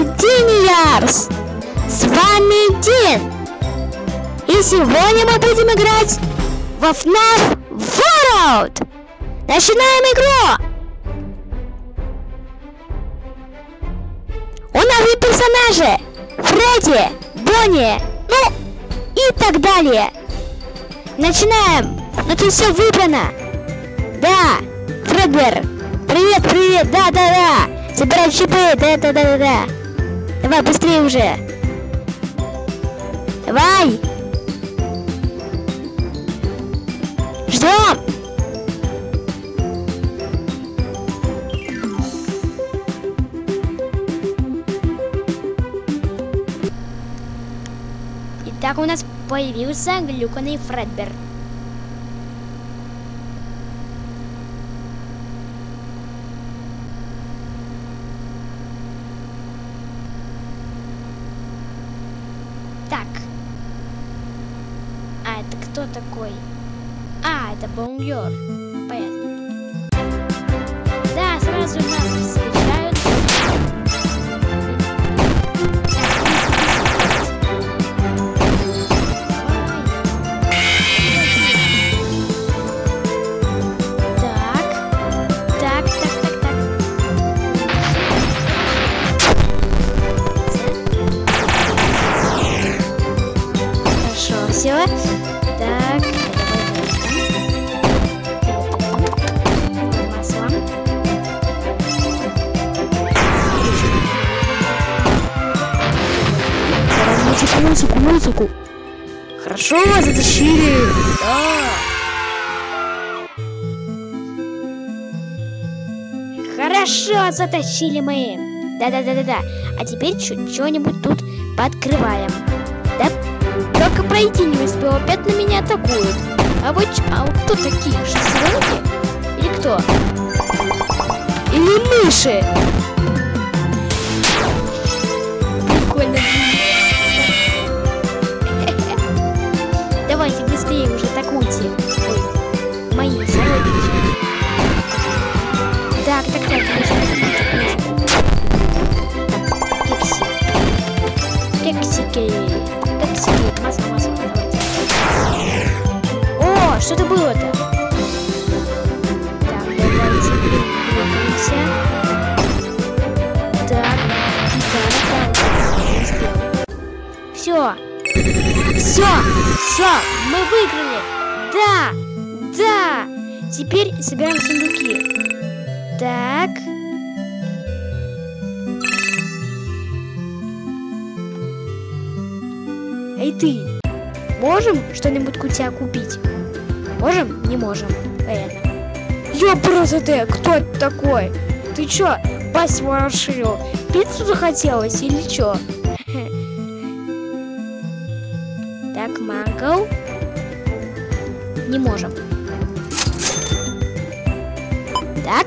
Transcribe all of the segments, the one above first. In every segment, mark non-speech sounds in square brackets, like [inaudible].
Мистер Диниарс! С вами Дин! И сегодня мы будем играть во FNAF World! Начинаем игру! У нас есть персонажи! Фредди, Бонни, ну и так далее. Начинаем! Ну тут все выбрано! Да, Фредбер. Привет, привет, да, да, да. Собирай чипы, да, да, да, да, да. Давай, быстрее уже. Давай. Ждем. Итак, у нас появился глюканный Фредбер. Так. А это кто такой? А, это Музыку, музыку, музыку. Хорошо, затащили. Да. Хорошо, затащили мы. Да-да-да-да-да. А теперь что-нибудь тут подкрываем. Да? Только пройти не успел, опять на меня атакуют. А вот, а вот кто такие? Шестеренки? Или кто? Или мыши? Прикольно. Ой, мои сородичи. Так, так, так. Так, кекси. Кексики. Кексики. Масло, масло. О, что это было-то? Все. Все, все, мы выиграли. Да, да. Теперь собираем сундуки. Так. Эй ты, можем что-нибудь у тебя купить? Можем? Не можем. Понятно. Ёпрст ты, кто это такой? Ты чё, пасть расширил? Пиццу захотелось или чё? [laughs] Так, манго. Не можем. Так.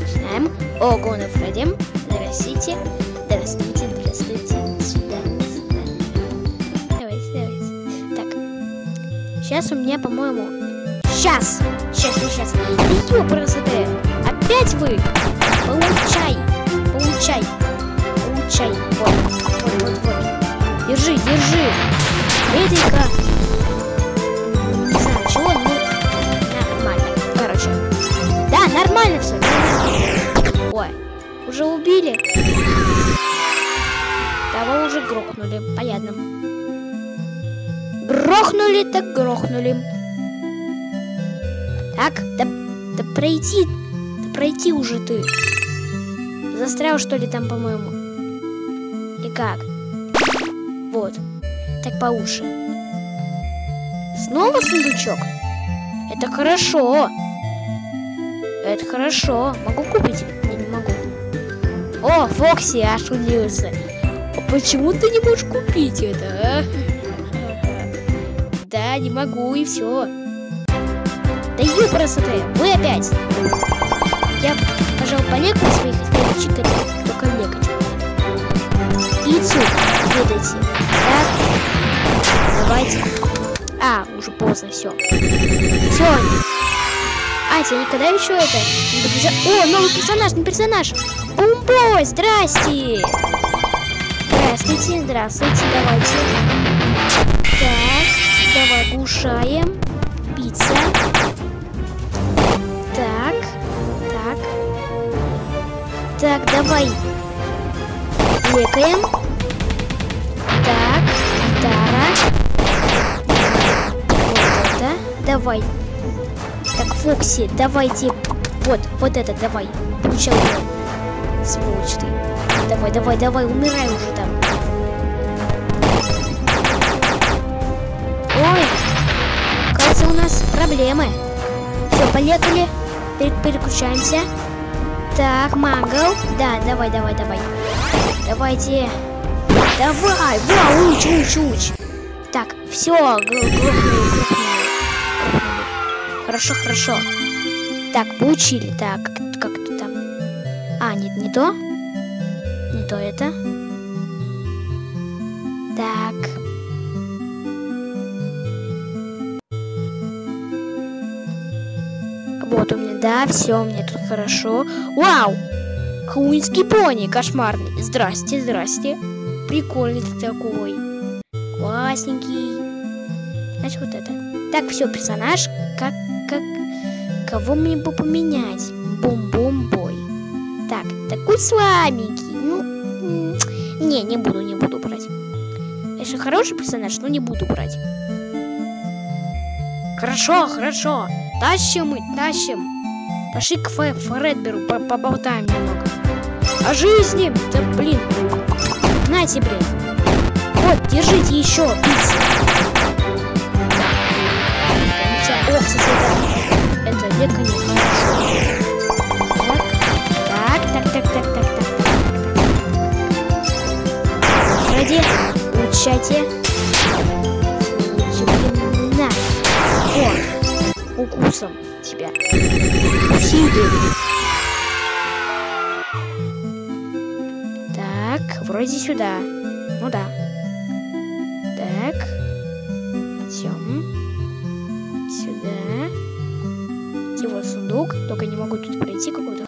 Начинаем. О, Гона Фредди. Здравствуйте. Здравствуйте, здравствуйте. Сюда, сюда. Давайте, давайте. Так. Сейчас у меня, по-моему... Сейчас! Сейчас, сейчас. Да ёпрст ты! Опять вы! Получай! Получай! Получай! Вот, вот, вот, вот. Держи, держи! Эдика! Нормально все. Ой, уже убили? Того уже грохнули, понятно. Грохнули, так грохнули. Так, да, да пройти, да пройти уже ты. Застрял что ли там, по-моему? И как? Вот. Так получше. Снова сундучок? Это хорошо. Это хорошо. Могу купить? Я не могу. О, Фокси аж удивился. А почему ты не можешь купить это, а? Да, не могу, и все. Да ёпрст ты, вы опять. Я, пожалуй, полекаю своих это только лекать. Пиццу выдайте. Так. Давайте. А, уже поздно, все. Все. Ася, никогда еще это О, новый персонаж, не персонаж! Бумбой, здрасте! Здравствуйте, здравствуйте, давайте. Так, давай кушаем. Пицца. Так, так. Так, давай. Лекаем. Так, гитара. Вот это. Давай. Фокси, давайте. Вот, вот это, давай. Получай. Сволочь ты. Давай, давай, давай, умирай уже там. Ой, кажется, у нас проблемы. Все, поехали. Пер- переключаемся. Так, Мангл. Да, давай, давай, давай. Давайте. Давай, во, уч, уч, уч. Так, все, Хорошо, хорошо. Так, получили. Так, как, как это там? А, нет, не то. Не то это. Так. Вот у меня, да, все, меня тут хорошо. Вау! Куинский пони, кошмарный. Здрасте, здрасте. Прикольный ты такой. Классненький. Значит, вот это. Так, все, персонаж. Как, как... Кого мне бы поменять? Бум-бум-бой. Так, такой слабенький. Ну, не, не буду, не буду брать. Конечно, хороший персонаж, но не буду брать. Хорошо, хорошо. Тащим мы, тащим. Пошли к Фэ- Фредберу, по- поболтаем немного. О жизни! Да блин. Нате, блин. Вот, держите еще пиццу. Соседа. Это века не хорошо. Так, так, так, так, так, так, так. Ради, улучшайте. На. О, укусом тебя. Сиди. Так, вроде сюда. Ну да. Так. Идем. Вот сундук? Только не могу тут пройти какой-то.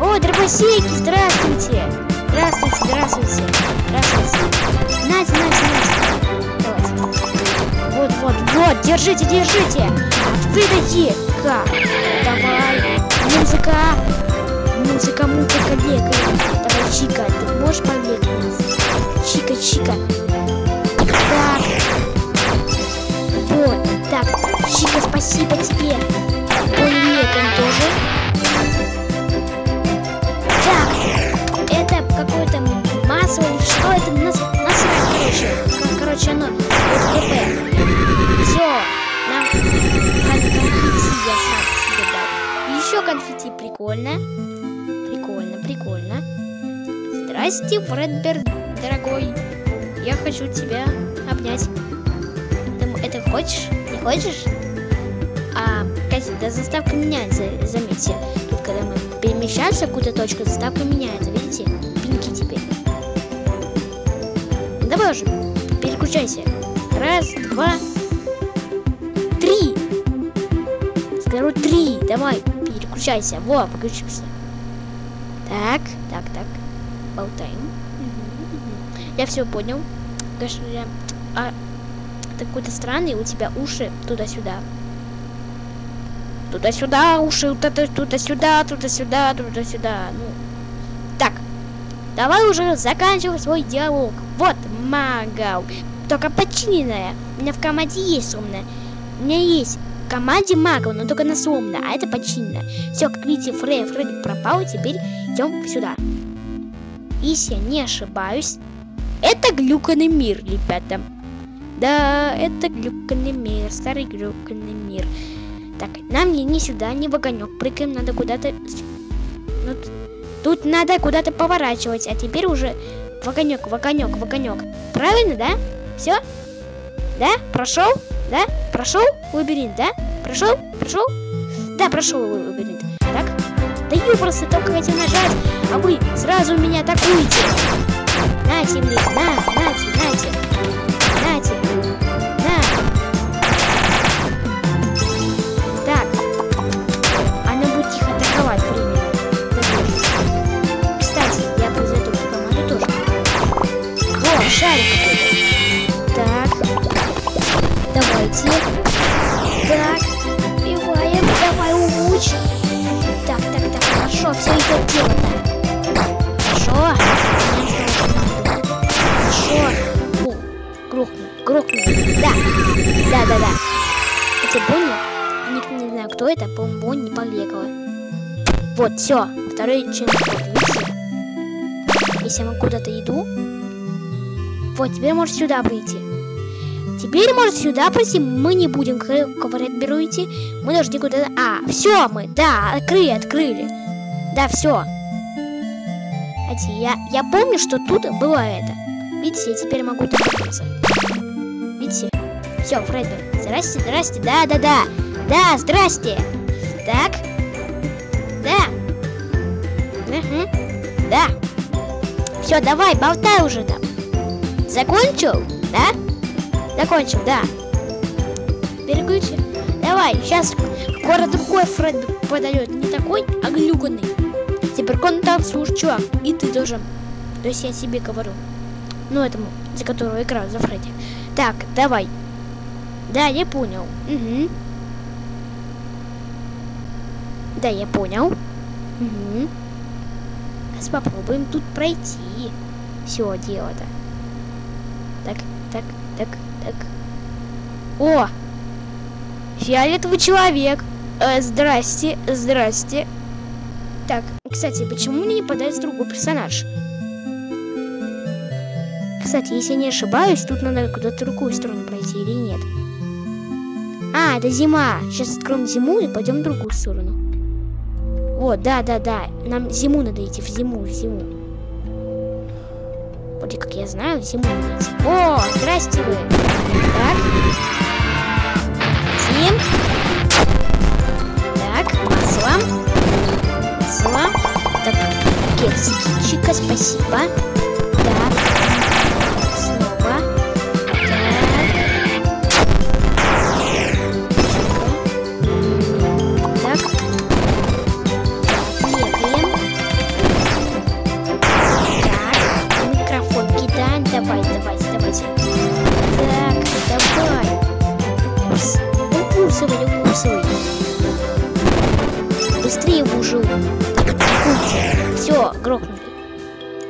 О, дробосеки, здравствуйте! Здравствуйте, здравствуйте. Здравствуйте. Нате, нате, нате. Давайте. Вот, вот, вот, держите, держите. Выдайте-ка. Давай. Музыка. Музыка, музыка, бегай. Давай, Чика, ты можешь побегать? Чика, Чика. Так. Вот, так. Чика, спасибо тебе. Или что это? Нас, насрать, короче. Короче, оно. ХП. Все. Нам кон- конфетти я сам себе дал. Еще конфетти. Прикольно. Прикольно, прикольно. Здрасте, Фредберг, дорогой. Я хочу тебя обнять. Ты это хочешь? Не хочешь? А, кстати, да заставка меняется, заметьте. Тут, когда мы перемещаемся в какую-то точку, заставка меняется, видите? Давай уже, переключайся. Раз, два, три. Скажу три. Давай, переключайся. Во, подключился. Так, так, так. Болтаем. Я все понял. Конечно, я... А, какой-то странный, у тебя уши туда-сюда. Туда-сюда, уши туда- туда-сюда, туда-сюда, туда-сюда. Ну, так, давай уже заканчивай свой диалог. Магау. Только починенная. У меня в команде есть умная. У меня есть в команде Магау, но только на сломно, а это починено. Все, как видите, Фрей, Фредди пропал, теперь идем сюда. Если я не ошибаюсь, это глюканный мир, ребята. Да, это глюканный мир, старый глюканный мир. Так, нам не, не сюда, не в. Прыгаем, надо куда-то... Ну, тут надо куда-то поворачивать, а теперь уже в огонек, в. Правильно, да? Все? Да? Прошел? Да? Прошел лабиринт, да? Прошел? Прошел? Да, прошел лабиринт. Так? Да я просто только хотел нажать, а вы сразу меня атакуете. Нате, блин, на. Нате. Улучш. Так, так, так, хорошо, все идет дело-то. Хорошо. Хорошо. О, грохнул, грохнул. Да, да, да, да. Это Бонни? Никто не знаю, кто это, по-моему, Бонни Побегала. Вот, все, второй видите? Если я куда-то иду, вот, теперь может сюда прийти. Теперь может сюда пройти. Мы не будем ковырять беру идти. Мы должны куда-то... А, все мы, да, открыли, открыли. Да, все. Я, я помню, что тут было это. Видите, я теперь могу добраться. Видите? Все, Фредбер. Здрасте, здрасте. Да, да, да. Да, здрасте. Так. Да. Угу. Да. Все, давай, болтай уже там. Закончил? Да? Закончил, да. Переключи. Давай, сейчас скоро другой Фред подает. Не такой, а глюканный. Теперь он там, слушай, чувак, и ты должен. То есть я себе говорю. Ну, этому, за которого играю, за Фредди. Так, давай. Да, я понял. Угу. Да, я понял. Угу. Сейчас попробуем тут пройти. Все дело-то. Так, так, так. О! Фиолетовый человек. Э, здрасте, здрасте. Так, кстати, почему мне не подается другой персонаж? Кстати, если я не ошибаюсь, тут надо куда-то другую сторону пройти или нет? А, это зима. Сейчас откроем зиму и пойдем в другую сторону. Вот, да, да, да. Нам зиму надо идти, в зиму, в зиму. Вроде как я знаю, зиму идти. О, здрасте вы. Так. Зим. Так, масло. Масло. Так, чика, спасибо.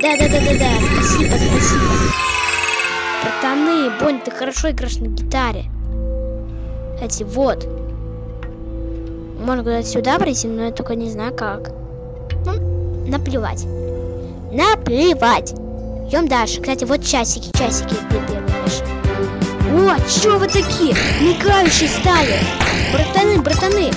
Да-да-да-да-да, спасибо, спасибо. Братаны, Бонь, ты хорошо играешь на гитаре. Кстати, вот. Можно куда-то сюда пройти, но я только не знаю как. Ну, наплевать. Наплевать. Идем дальше. Кстати, вот часики, часики О, чё вы такие? Мигающие стали. Братаны, братаны,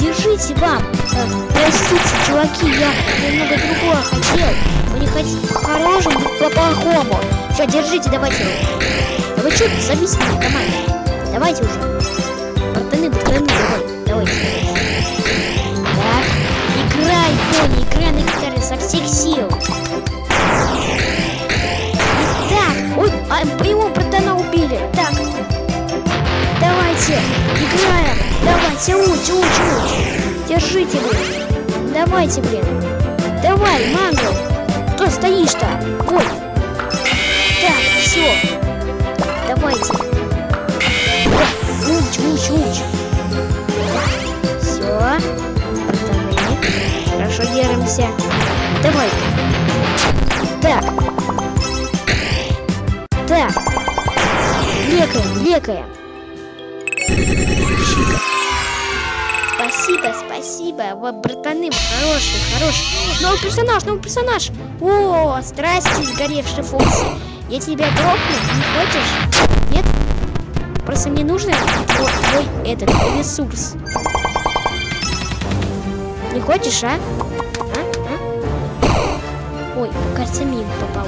держите вам. Э, простите, чуваки, я немного другое хотел. Не хотите по-хорошему, по-плохому. Все, держите, давайте. Да вы что зависите на команде? Давайте уже. Братаны, братаны, давай, давайте. Так, играй, Тони, играй на гитаре со всех сил. Так, ой, а его братана убили. Так, давайте, играем. Давайте, учи, учи, учи. Держите, блин. Давайте, блин. Давай, мангл. Кто стоишь-то? Ой. Так, все. Давайте. Уч, уч, уч. Все. Пацаны. Хорошо держимся. Давай. Так. Так. Лекаем, лекаем. Спасибо, спасибо. Вот, братаны, хороший, хороший. Новый персонаж, новый персонаж. О, здрасте, сгоревший Фокси. Я тебя грохну, не хочешь? Нет? Просто мне нужно твой, твой этот ресурс. Не хочешь, а? а? а? Ой, кажется, мимо попал.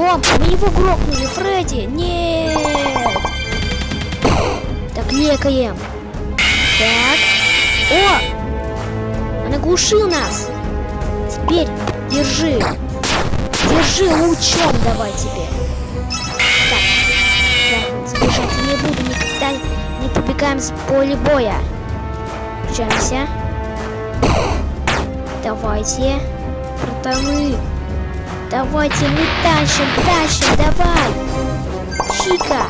О, мы его грохнули, Фредди! Нет! Так, лекаем. Так. О! Он оглушил нас. Теперь держи. Держи лучом давай тебе. Так. Я сбежать не буду никогда. Не побегаем с поля боя. Включаемся. Давайте. Братаны. Давайте мы тащим, тащим, давай. Чика,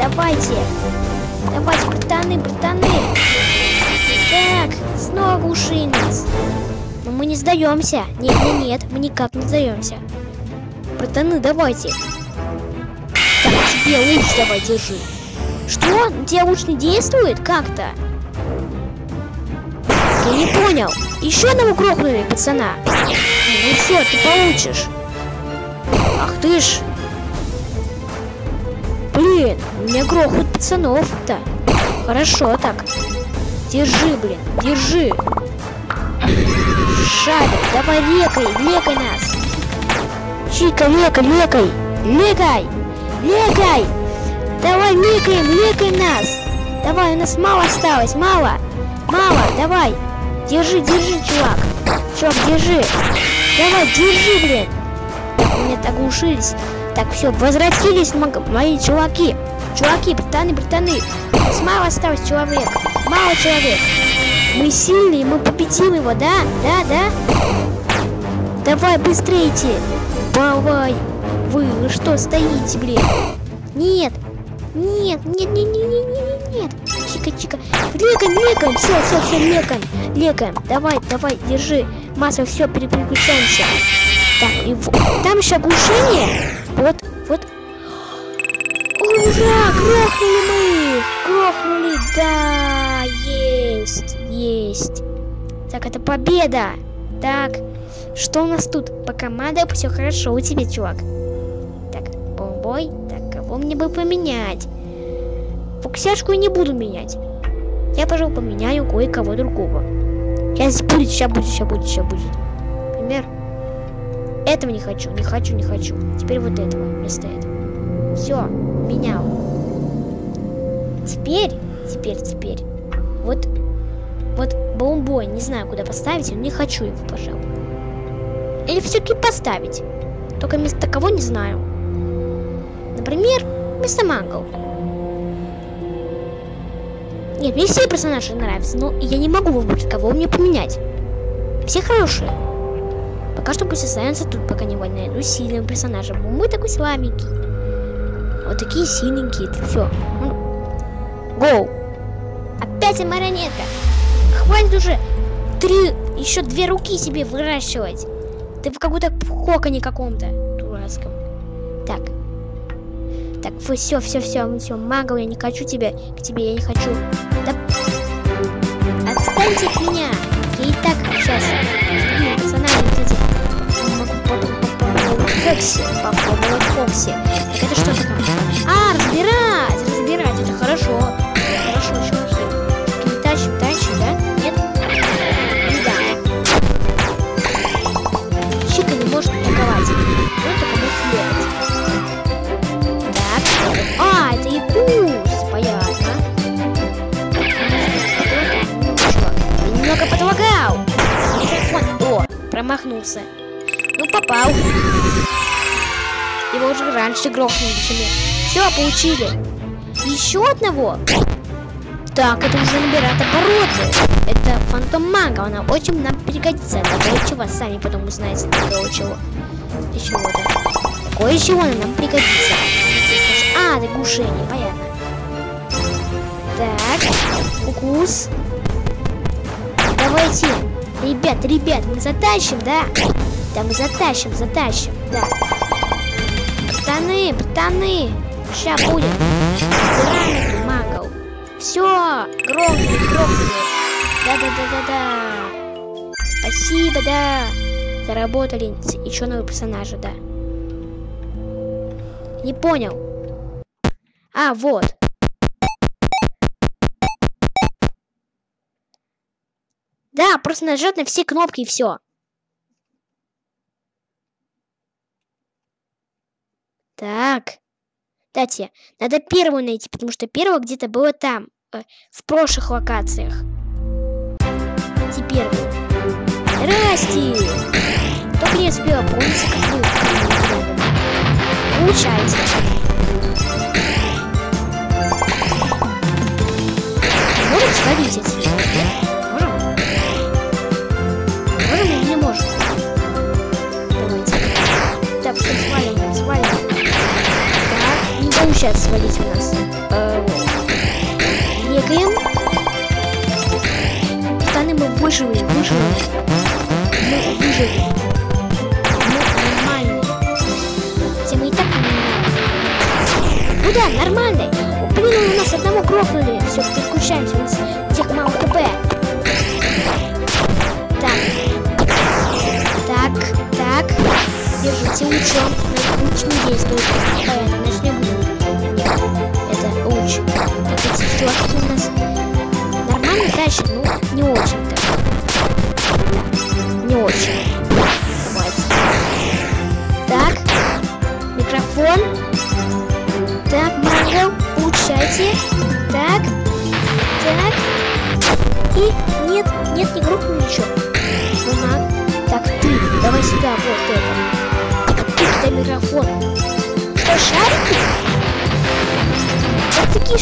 давайте. Давайте, братаны, братаны. Так, снова ушли нас. Но мы не сдаемся. Нет, нет, нет, мы никак не сдаемся. Братаны, давайте. Так, тебе луч давай держи. Что? У тебя луч не действует? Как-то? Я не понял. Еще одного грохнули, пацана. Ну все, ты получишь. Ты. Блин, у меня грохают пацанов-то. Хорошо так. Держи, блин, держи. Шарик, давай лекай, лекай нас. Чика, лекай, лекай, лекай, лекай. Давай лекаем, лекай нас. Давай, у нас мало осталось, мало. Мало, давай. Держи, держи, чувак. Чувак, держи. Давай, держи, блин. Так оглушились. Так, все, возвратились мои чуваки. Чуваки, братаны, братаны. Нас мало осталось человек. Мало человек. Мы сильные, мы победим его, да? Да, да? Давай, быстрейте. Давай. Вы, вы что стоите, блин? Нет. Нет, нет, нет, нет, нет, нет, нет. Чика, чика. Лекаем, лекаем. Все, все, все, лекаем. Лекаем. Давай, давай, держи. Масса, все, переключаемся. Так, и вот. Там еще оглушение. Вот, вот. Ура! Грохнули мы! Грохнули, да! Есть, есть. Так, это победа. Так, что у нас тут? По командам все хорошо у тебя, чувак. Так, бомбой. Так, кого мне бы поменять? Фуксяшку я не буду менять. Я, пожалуй, поменяю кое-кого другого. Сейчас будет, сейчас будет, сейчас будет, сейчас будет. Например, этого не хочу, не хочу, не хочу. Теперь вот этого вместо этого. Все, менял. Теперь, теперь, теперь. Вот, вот бомбой, не знаю, куда поставить, но не хочу его, пожалуй. Или все-таки поставить. Только вместо кого не знаю. Например, вместо Мангл. Нет, мне все персонажи нравятся, но я не могу выбрать, кого мне поменять. Все хорошие. Пока что пусть останется тут, пока не найду сильным персонажем. Мы такой слабенький. Вот такие сильненькие, это все. Гоу. Опять марионетка. Хватит уже три, еще две руки себе выращивать. Ты в каком-то коконе каком-то дурацком. Так. Так, все, все, все, все, магл, я не хочу тебя, к тебе я не хочу. Да... Отстаньте от меня. Я и так сейчас. Фокси. Попробовать Фокси. Так это что такое? А, разбирать, разбирать, это хорошо. Хорошо, чуваки. Не тащим, тащим, да? Нет? Не да. Чика не может атаковать. Только может летать. Так. А, это Якус. Понятно. Я немного подлагал. О, промахнулся. Ну, попал. Его уже раньше грохнули, чем Все, получили. Еще одного. Так, это уже набирает обороты. Это фантом мага, она очень нам пригодится. Такое чего, сами потом узнаете, такого чего. И чего-то. Такое чего она нам пригодится. А, это глушение, понятно. Так, укус. Давайте. Ребят, ребят, мы затащим, да? Да, мы затащим, затащим, да. Пацаны, пацаны, ща будет. Забираем магов. Все, грохнули, грохнули. Да-да-да-да-да. Спасибо, да. Заработали еще новые персонажи, да. Не понял. А, вот. Да, просто нажать на все кнопки и все. Так. Кстати, надо первую найти, потому что первая где-то была там, э, в прошлых локациях. Теперь. Здрасте! Только не успела помнить, как вы Получайте. Можем свалить? Можем? Можем или не можем? Давайте. Сейчас свалить у нас? Э, Бегаем. Штаны мы выживем, выживем. Мы выживем. Мы нормальные. Хотя мы и так нормальные. Ну да, нормальные. Блин, у нас одного грохнули. Все, переключаемся. У нас тех мало КП. Так. Так, так. Держите лучом. Луч не действует. Понятно,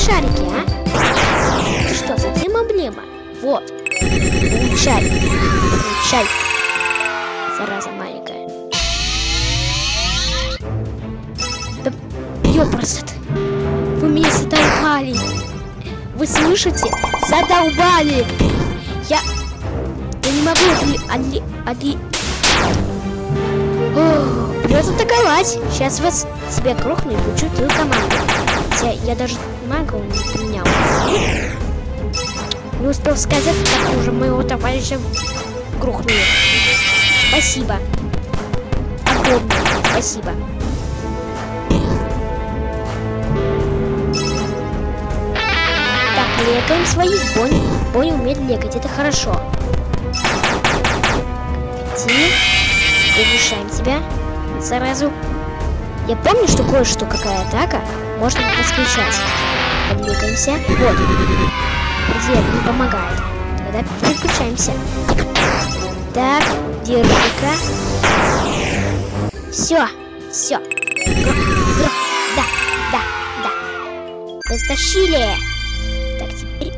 шарики, а? Ты что, совсем облема? Вот. Получай. Получай. Зараза маленькая. Да ёпрст. Вы меня задолбали. Вы слышите? Задолбали. Я... Я не могу отли... отли... отли... Ох, Придется атаковать. Сейчас вас себя крохну и получу твою команду. Хотя я даже магу не поменял. Не успел сказать, как уже моего товарища грохнули. Спасибо. Огромное спасибо. Так, лекаем своих. Бонни, Бонни умеет лекать, это хорошо. Ти, улучшаем тебя сразу. Я помню, что кое-что, какая атака, можно подключать. Подвигаемся. Вот. Предел не помогает. Тогда переключаемся. Так, держи-ка. Все, все. Да, да, да. Мы стащили. Так, теперь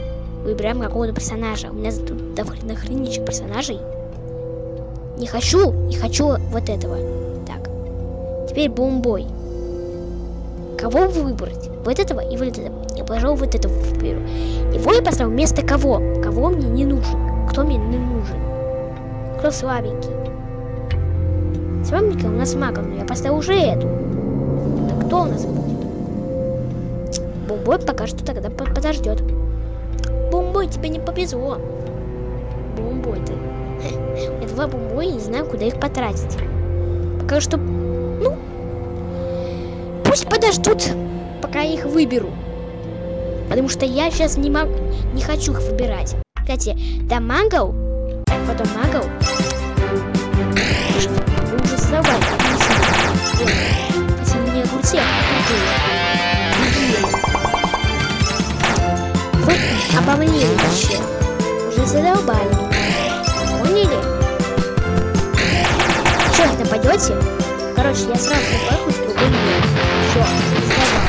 выбираем какого-то персонажа. У меня тут до хренища персонажей. Не хочу, не хочу вот этого. Так. Теперь бомбой. Кого выбрать? Вот этого и вот этого. Я, пожалуй, вот этого выберу. Его я поставлю вместо кого? Кого мне не нужен? Кто мне не нужен? Кто слабенький? Слабенький у нас магом, но я поставил уже эту. Так кто у нас будет? Бомбой пока что тогда подождет. Бомбой, тебе не повезло. Бомбой ты. [laughs] Я два бомбой, не знаю, куда их потратить. Пока что, ну, пусть подождут, пока я их выберу. Потому что я сейчас не могу, не хочу их выбирать. Кстати, да Магл, потом Магл. Вы уже создавали. Хотя мне огурцы Вы обомлели вообще. Уже задолбали. Поняли? Что, нападете? Короче, я сразу напахну с другой мир. Все, Так.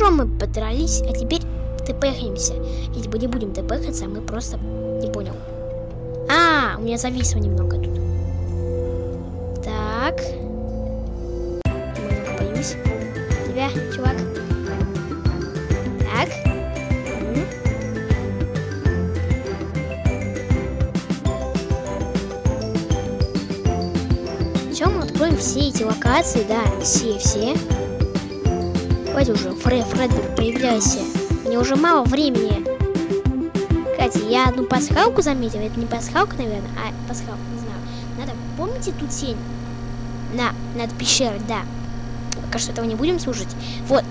Хорошо, мы подрались, а теперь тпхаемся. Или мы не будем тпхаться, мы просто... Не понял. А, у меня зависло немного тут. Так. Боюсь. Тебя, чувак. Так. Чем откроем все эти локации, да, все-все. Давайте уже, Фред, Фредберг, появляйся. Мне уже мало времени. Кстати, я одну пасхалку заметил. Это не пасхалка, наверное, а пасхалка, не знаю. Надо, помните ту тень? На, над пещерой, да. Пока что этого не будем слушать. Вот,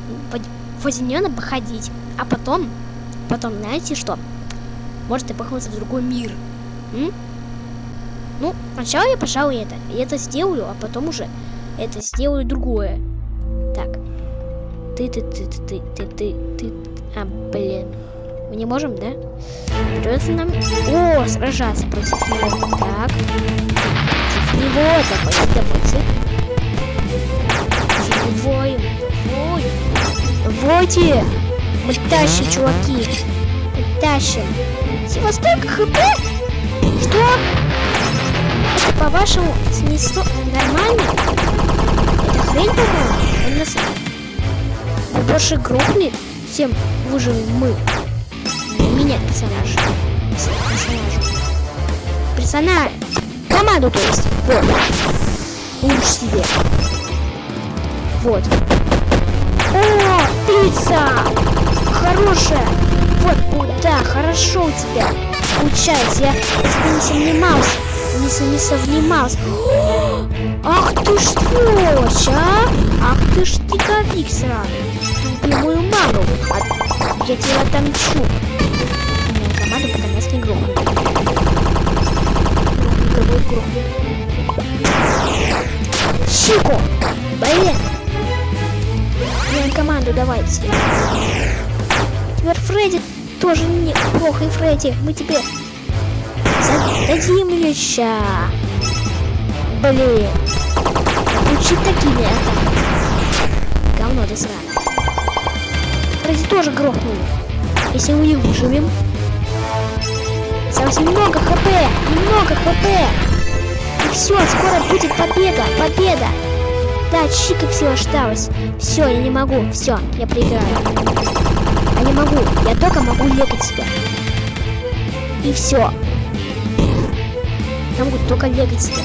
возле нее надо походить. А потом, потом, знаете что? Может и похнуться в другой мир. М? Ну, сначала я, пожалуй, это. Это сделаю, а потом уже это сделаю другое. Так. Ты, ты, ты, ты, ты, ты, ты, А, блин. Мы не можем, да? Придется нам... О, сражаться против него. Так. Против него. Давайте, давайте. Воем, воем. Войте. Мы тащим, чуваки. Мы тащим. Всего столько хп? Что? По-вашему, снесло нормально? Это хрень, по-моему? Он нас... Больше грохли, всем выживем мы. Менять персонажа. Персонажа. Персонаж. Команду, то есть. Вот. Лучше себе. Вот. О, пицца! Хорошая! Вот, вот, да, хорошо у тебя. Получается, я не занимался. Не, не совнимался. Ах ты сволочь, а! Ах ты ж тиковик сраный. Мою маму. А я тебя отомчу. Нас не грохнули. Грохнули, грохнули. Чико! Блин! Меняем команду, давайте. Теперь Фредди тоже неплохо, и Фредди. Мы тебе зададим еще. Блин. Учить такими атаками. Говно ты сраное. Фредди тоже грохнули. Если мы не выживем. Совсем много хп. Немного хп. И все, скоро будет победа. Победа. Да, чика все осталось. Все, я не могу. Все, я проиграю. Я не могу. Я только могу лекать себя. И все. Я могу только лекать себя.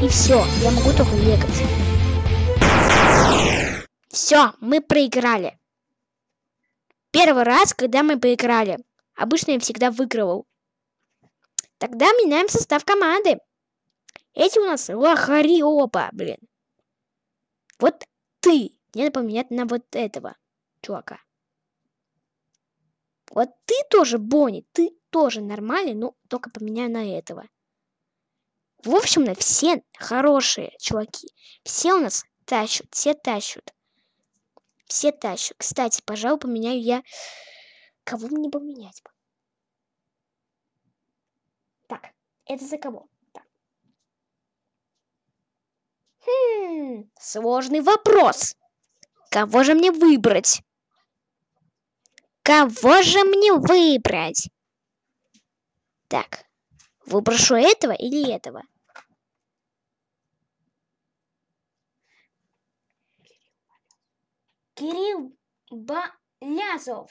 И все. Я могу только лекать. Все, мы проиграли. Первый раз, когда мы проиграли. Обычно я всегда выигрывал. Тогда меняем состав команды. Эти у нас лохари оба, блин. Вот ты. Мне надо поменять на вот этого чувака. Вот ты тоже, Бонни, ты тоже нормальный, но только поменяю на этого. В общем, на все хорошие чуваки. Все у нас тащут, все тащут. Все тащут. Кстати, пожалуй, поменяю я... Кого мне поменять? Так, это за кого? Хм, сложный вопрос. Кого же мне выбрать? Кого же мне выбрать? Так, выброшу этого или этого? Кирилл Балязов.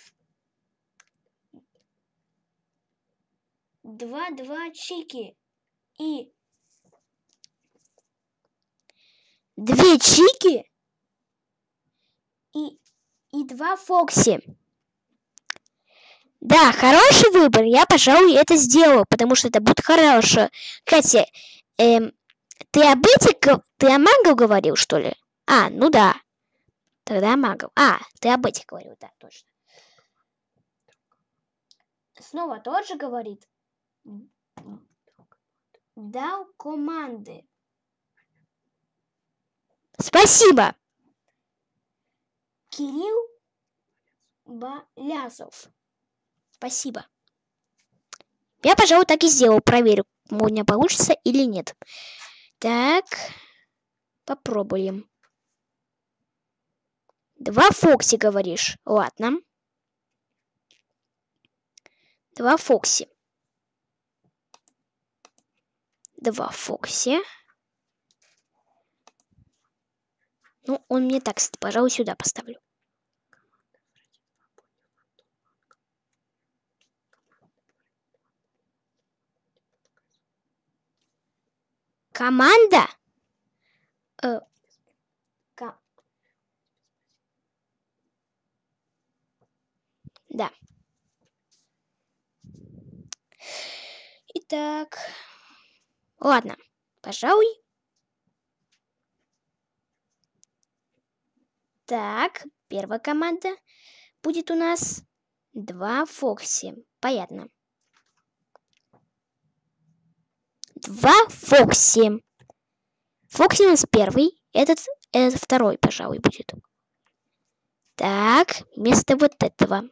Два-два чики. И две Чики и, и два Фокси. Да, хороший выбор. Я, пожалуй, это сделаю, потому что это будет хорошо. Кстати, эм, ты об этих, ты о магов говорил, что ли? А, ну да. Тогда магов. А, ты об этих говорил, да, точно. Снова тот же говорит. Дал команды. Спасибо. Кирилл Балязов. Спасибо. Я, пожалуй, так и сделал. Проверю, у меня получится или нет. Так, попробуем. Два Фокси, говоришь? Ладно. Два Фокси. Два Фокси. Ну, он мне так, пожалуй, сюда поставлю. Команда? Э, Да. Итак, ладно, пожалуй, Так, первая команда будет у нас два Фокси. Понятно. два Фокси. Фокси у нас первый, этот, этот второй, пожалуй, будет. Так, вместо вот этого.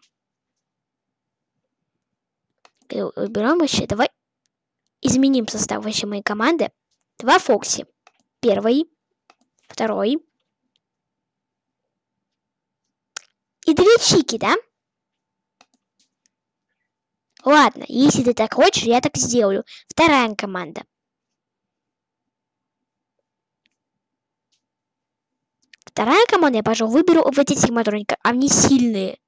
Уберем еще. Давай изменим состав вообще моей команды. Два Фокси. Первый, второй. И две Чики, да? Ладно, если ты так хочешь, я так сделаю. Вторая команда. Вторая команда, я, пожалуй, выберу вот эти сигматроника. Они сильные.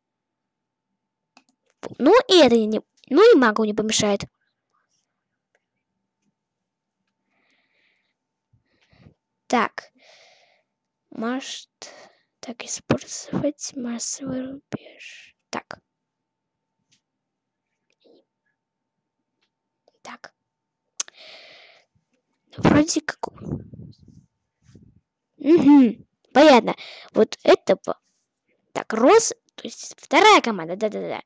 Ну, и это не... Ну, и магу не помешает. Так. Может... Так, использовать массовый рубеж. Так. Так. Вроде как... Угу. Понятно. Вот это... Так, Роз... То есть вторая команда. Да-да-да.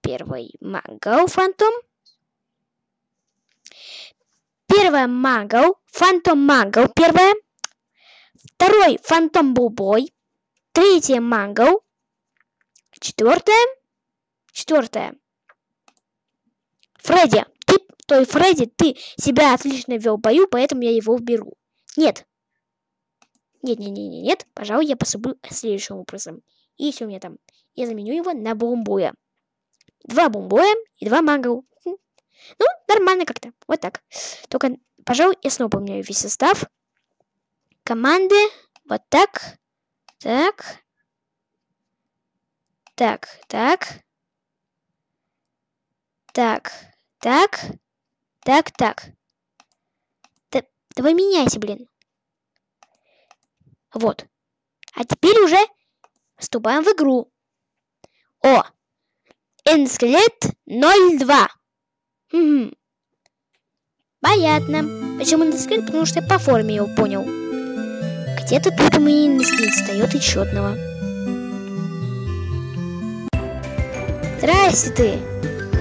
Первый Магл Фантом. Первая Магл. Фантом Магл. Первая. Второй Фантом Бубой. Третья Магл. Четвертая. Четвертая. Фредди той Фредди, ты себя отлично вел в бою, поэтому я его уберу. Нет. Нет, нет, нет, нет, нет. Пожалуй, я поступлю следующим образом. И все у меня там. Я заменю его на бомбоя. Два бомбоя и два мангл. Хм. Ну, нормально как-то. Вот так. Только, пожалуй, я снова поменяю весь состав. Команды. Вот так. Так. Так, так. Так, так. Так, так. Да, давай меняйся, блин. Вот. А теперь уже вступаем в игру. О! Энскелет 02. Угу. Понятно. Почему энскелет? Потому что я по форме его понял. Где-то тут у меня энскелет встает еще одного. Здрасте ты.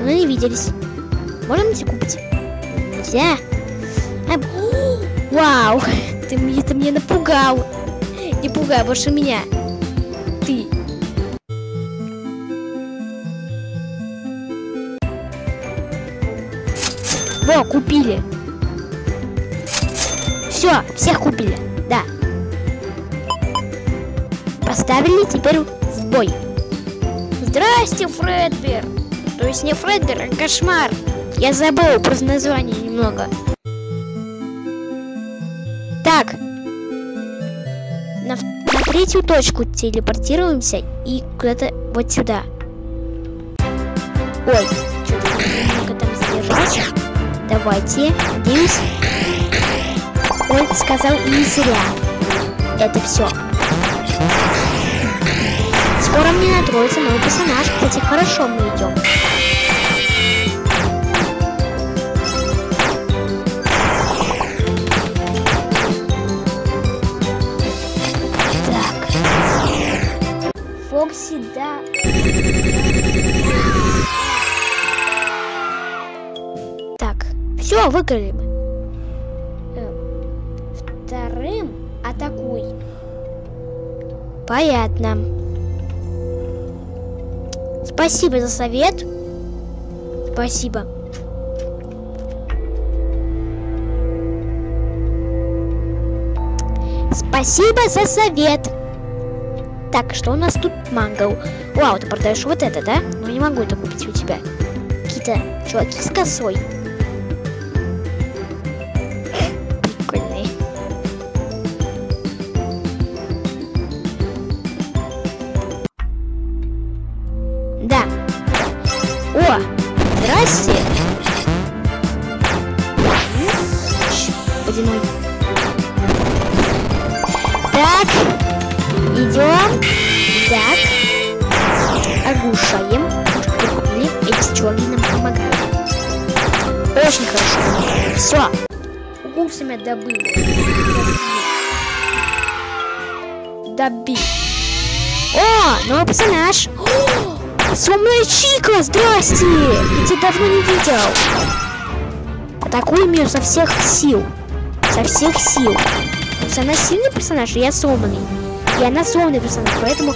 Мы не виделись. Можем тебе купить? нельзя. А... Вау, [laughs] ты, ты меня напугал. Не пугай больше меня. Ты. Во, купили. Все, всех купили. Да. Поставили теперь в бой. Здрасте, Фредбер. То есть не Фредбер, а кошмар. Я забыл просто название немного. Так. На, на третью точку телепортируемся и куда-то вот сюда. Ой, что-то там задержался. Давайте, надеюсь. Он сказал не зря. Это все. Скоро мне натроится новый персонаж. Кстати, хорошо мы идем. Так, все, выиграли мы. Э, вторым атакуй. Понятно. Спасибо за совет. Спасибо. Спасибо за совет. Так, что у нас тут мангал? Вау, ты продаешь вот это, да? Ну не могу это купить у тебя. Какие-то чуваки с косой. Сумная Чика, здрасте. Я тебя давно не видел. Атакуем ее со всех сил. Со всех сил. Потому что она сильный персонаж, и я сломанный. И она сломанный персонаж, поэтому